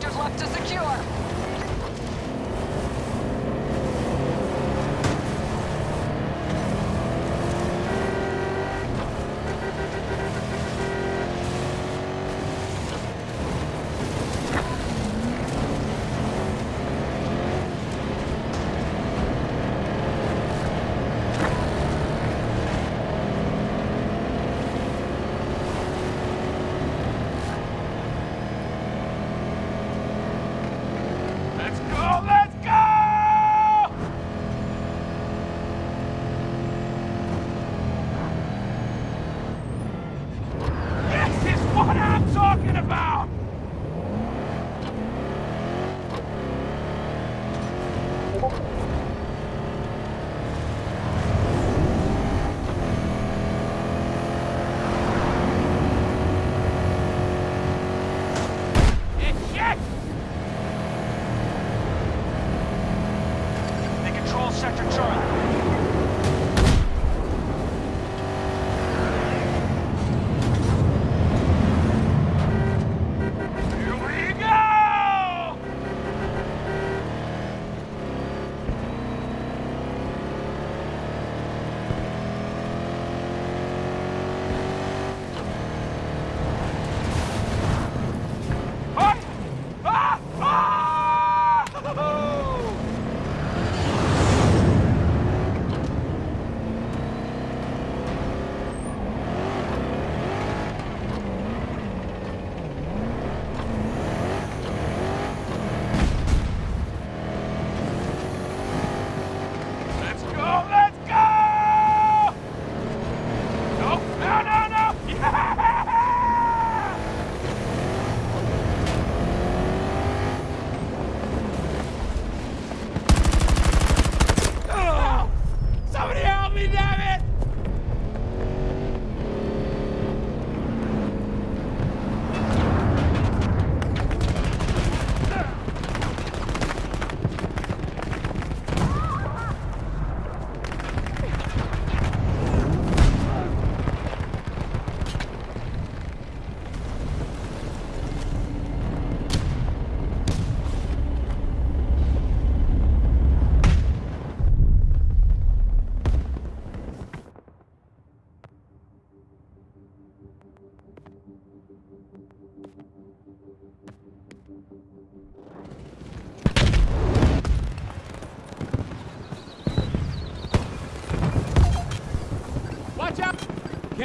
sectors left to secure.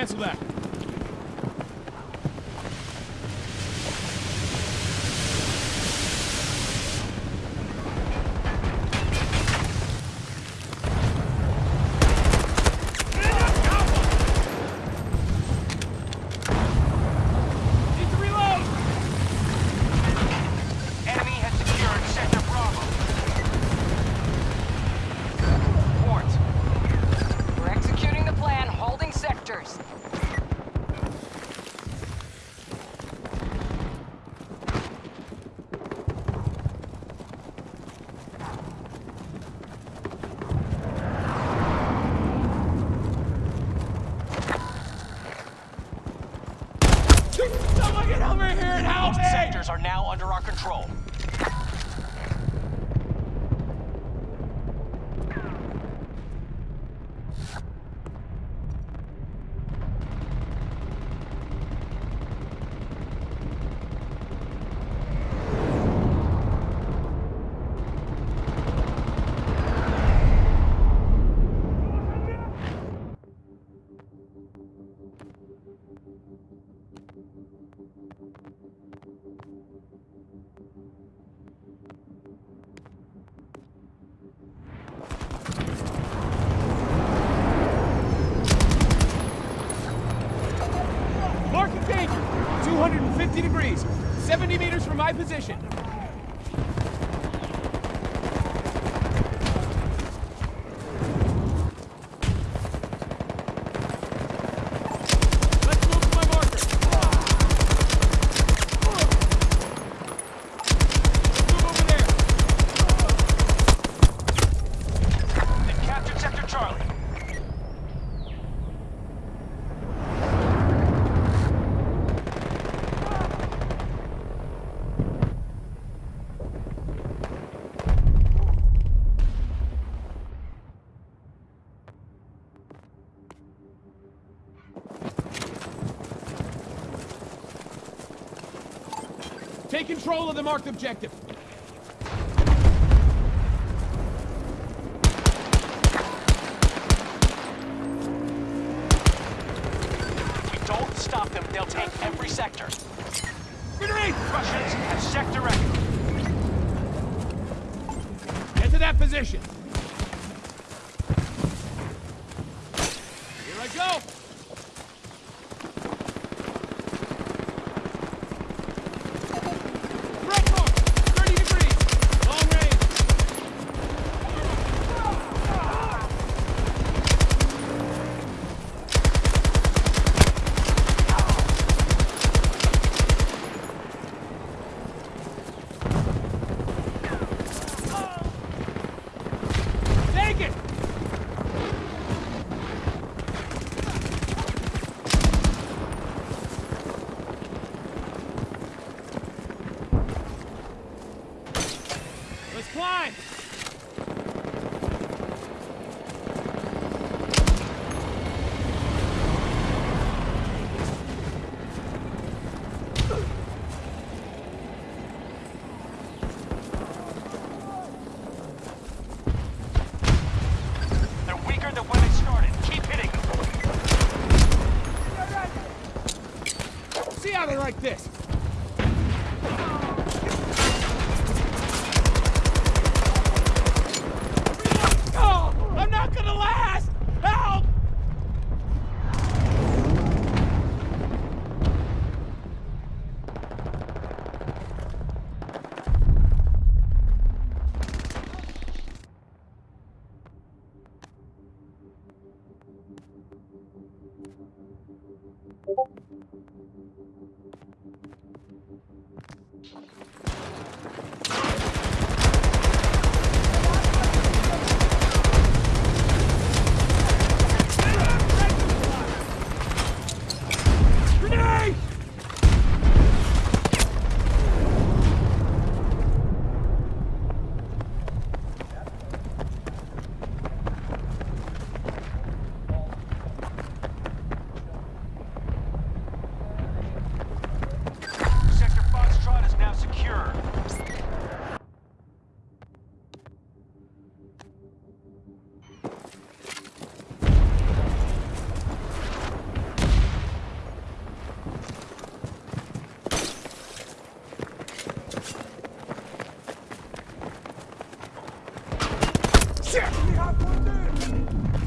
Cancel that. control. 250 degrees, 70 meters from my position. The marked objective. If we don't stop them, they'll take every sector. Grenade! Russians have sector record. Get to that position. Here I go. Threat mark! 30 degrees. Long range. Take it! Let's climb! They're weaker than when they started. Keep hitting them. See how they like this? Oh, I'm not gonna last! Help! Grenade! 待って!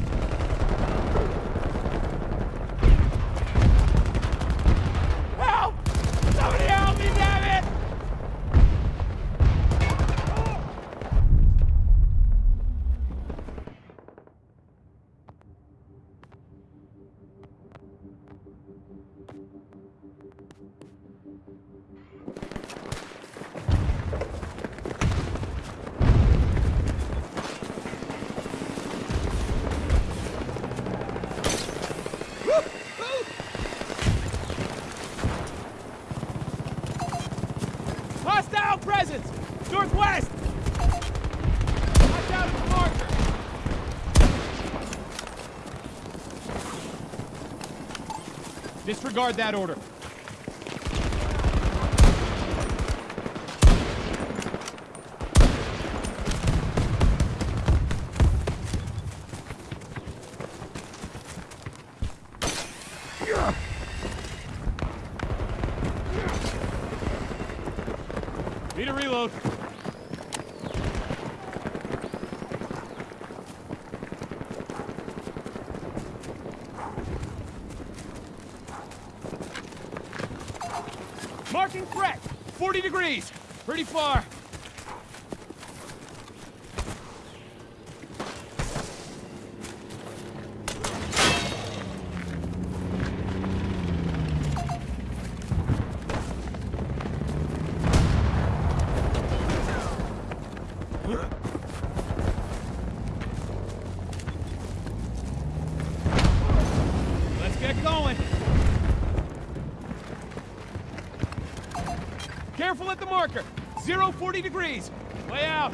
Disregard that order. Need a reload. Marking threat! 40 degrees! Pretty far. Let's get going. Careful at the marker. Zero 40 degrees. Way out.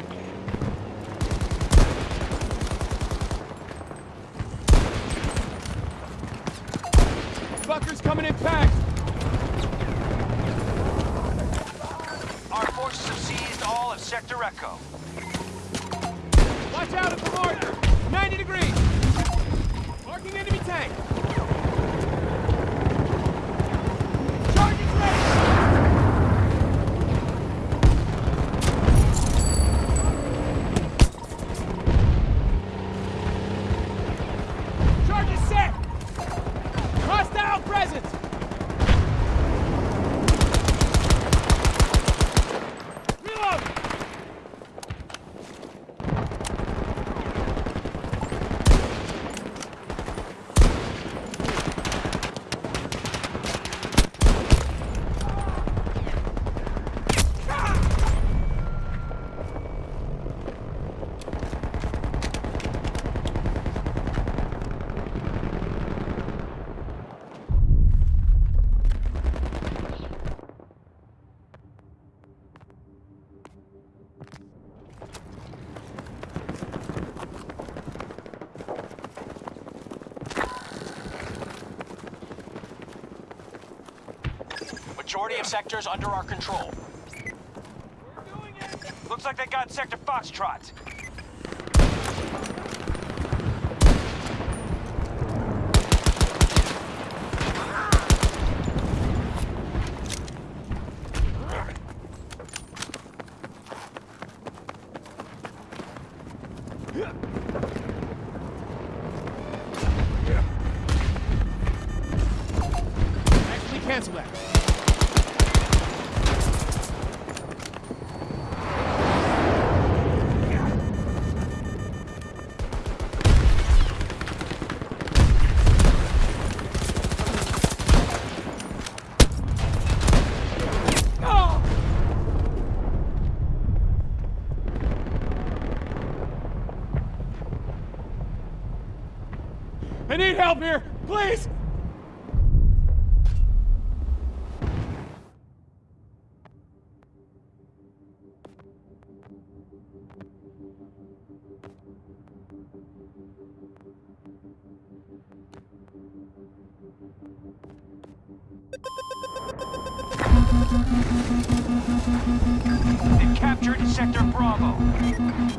Fuckers coming in packed. Our forces have seized all of Sector Echo. Watch out at the marker! 90 degrees! Majority of sectors under our control. Looks like they got Sector Foxtrot. Actually, cancel that. Oh! I need help here, please! They've captured Sector Bravo.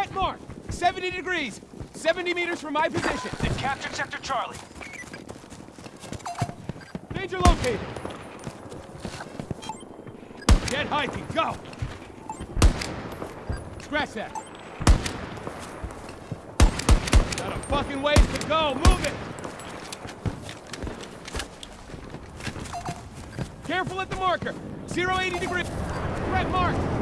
Threat mark. 70 degrees. 70 meters from my position. They've captured Sector Charlie. Danger located. Get hiking. Go. Scratch that. Got a fucking ways to go. Move it. Careful at the marker. 080 degree. Threat mark.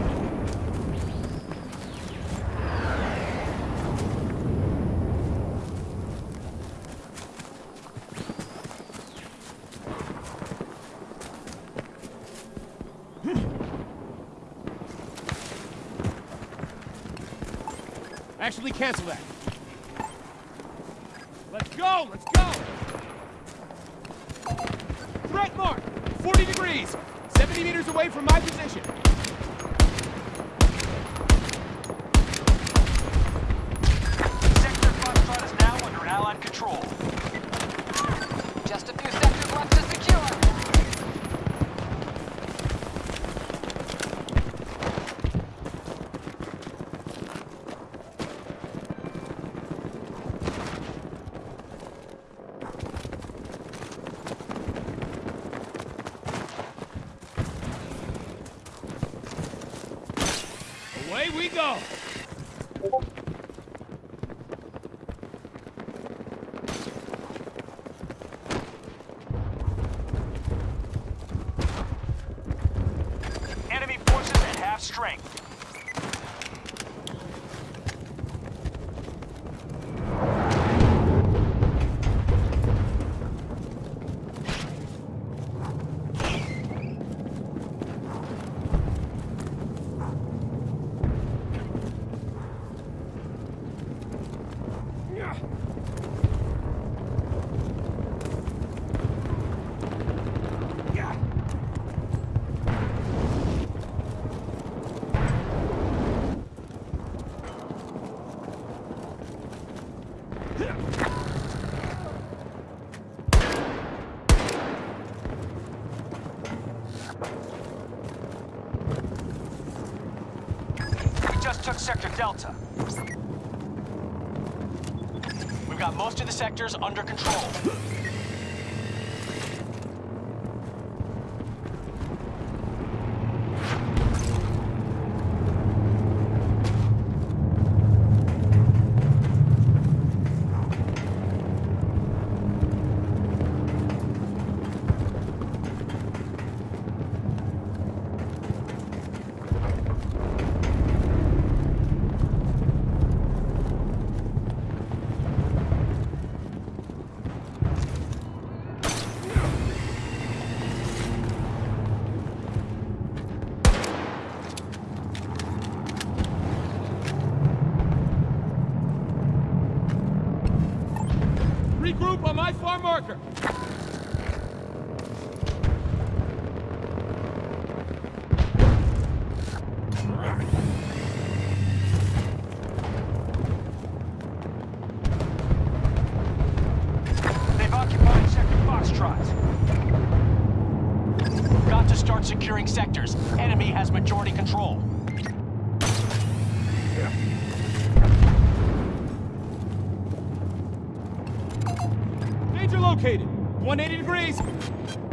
Actually, cancel that. Let's go! Let's go! Threat mark! 40 degrees! 70 meters away from my position. Sector Foxtrot is now under Allied control. Just a few sectors left to secure. Away we go! Enemy forces at half strength. We just took Sector Delta. We've got most of the sectors under control. Regroup on marker. They've occupied Sector Foxtrot. Got to start securing sectors. Enemy has majority control. Located. 180 degrees.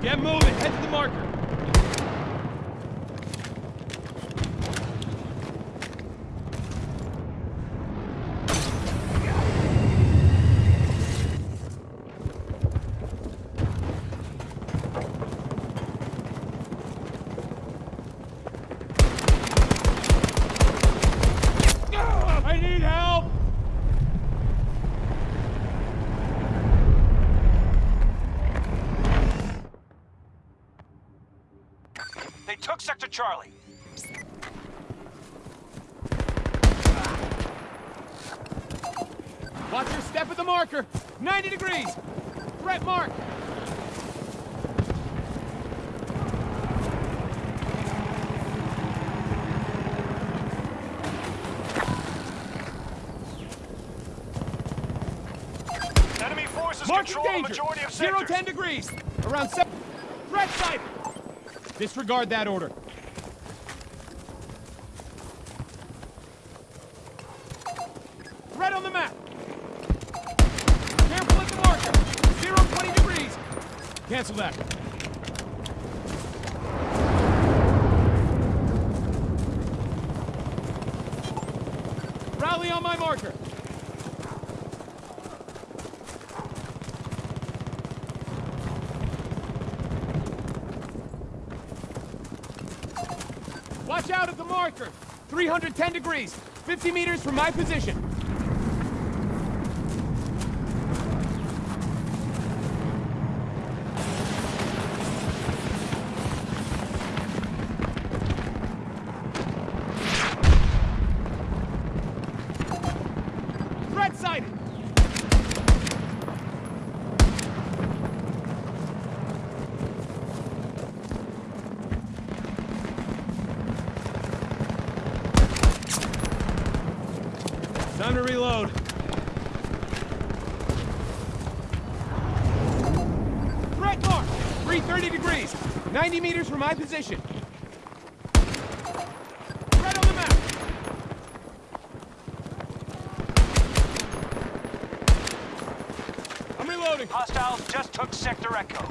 Get moving. Head to the marker. I need help! They took Sector Charlie. Watch your step at the marker. 90 degrees. Threat mark. Enemy forces Marking control the danger. majority of Zero sectors. 10 degrees. Around seven. Threat sighted. Disregard that order. Cancel that. Rally on my marker. Watch out at the marker. 310 degrees. 50 meters from my position. Threat sighted. Time to reload. Threat mark! 330 degrees. 90 meters from my position. Threat on the map. I'm reloading. Hostiles just took Sector Echo.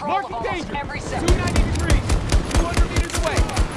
control Marking almost danger. every second. 290 degrees, 200 meters away.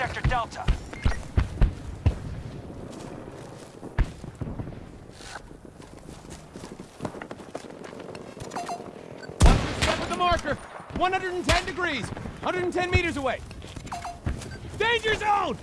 Sector Delta. the marker! 110 degrees! 110 meters away! Danger zone!